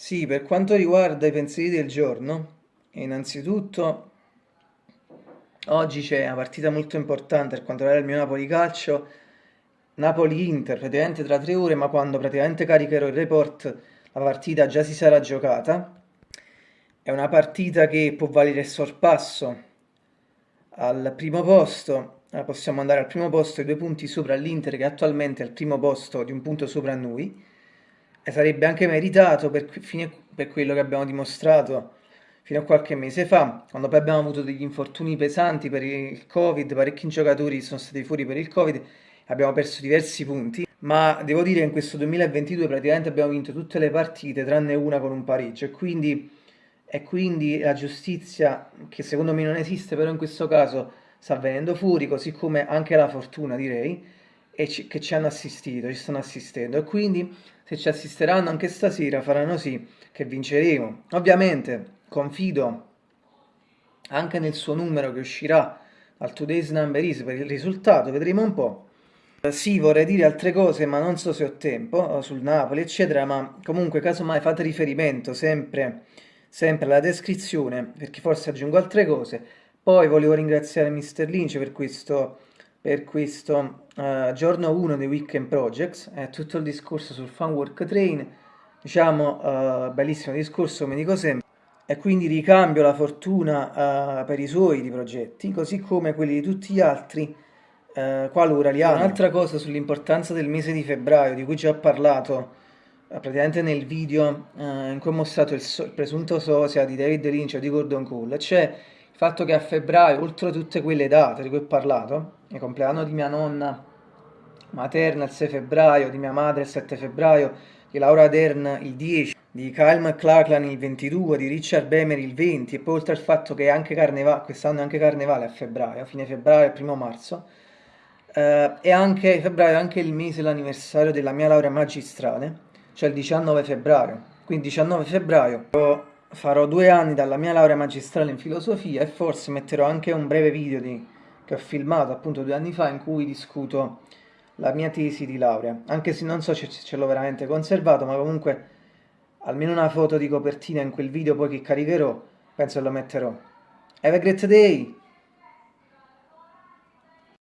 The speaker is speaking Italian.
Sì, per quanto riguarda i pensieri del giorno, innanzitutto oggi c'è una partita molto importante per quanto riguarda il mio Napoli Calcio, Napoli-Inter, praticamente tra tre ore, ma quando praticamente caricherò il report la partita già si sarà giocata. È una partita che può valere il sorpasso al primo posto, eh, possiamo andare al primo posto e due punti sopra l'Inter che attualmente è al primo posto di un punto sopra noi e sarebbe anche meritato per, per quello che abbiamo dimostrato fino a qualche mese fa, quando poi abbiamo avuto degli infortuni pesanti per il Covid, parecchi giocatori sono stati fuori per il Covid, abbiamo perso diversi punti, ma devo dire che in questo 2022 praticamente abbiamo vinto tutte le partite tranne una con un pareggio. E quindi, e quindi la giustizia, che secondo me non esiste, però in questo caso sta venendo fuori, così come anche la fortuna direi, e ci, che ci hanno assistito, ci stanno assistendo e quindi se ci assisteranno anche stasera faranno sì che vinceremo. Ovviamente confido anche nel suo numero che uscirà al Today's Number Is per il risultato, vedremo un po'. Sì, vorrei dire altre cose, ma non so se ho tempo, sul Napoli, eccetera, ma comunque casomai fate riferimento sempre, sempre alla descrizione, perché forse aggiungo altre cose. Poi volevo ringraziare Mr. Lynch per questo per questo uh, giorno 1 dei Weekend Projects, è tutto il discorso sul Fun Work Train, diciamo uh, bellissimo discorso come dico sempre, e quindi ricambio la fortuna uh, per i suoi di progetti, così come quelli di tutti gli altri qualora li hanno. Un'altra cosa sull'importanza del mese di febbraio, di cui già ho parlato praticamente nel video in cui ho mostrato il, so il presunto sosia di David Lynch o di Gordon Cole, c'è fatto che a febbraio, oltre a tutte quelle date di cui ho parlato, il compleanno di mia nonna materna il 6 febbraio, di mia madre il 7 febbraio, di Laura Dern il 10, di Kyle McLachlan il 22, di Richard Bemer il 20 e poi oltre al fatto che anche carnevale, quest'anno è anche carnevale a febbraio, fine febbraio primo marzo, eh, e anche febbraio è anche il mese dell'anniversario della mia laurea magistrale, cioè il 19 febbraio, quindi 19 febbraio farò due anni dalla mia laurea magistrale in filosofia e forse metterò anche un breve video di, che ho filmato appunto due anni fa in cui discuto la mia tesi di laurea, anche se non so se ce l'ho veramente conservato, ma comunque almeno una foto di copertina in quel video poi che caricherò, penso lo metterò. Have a great day!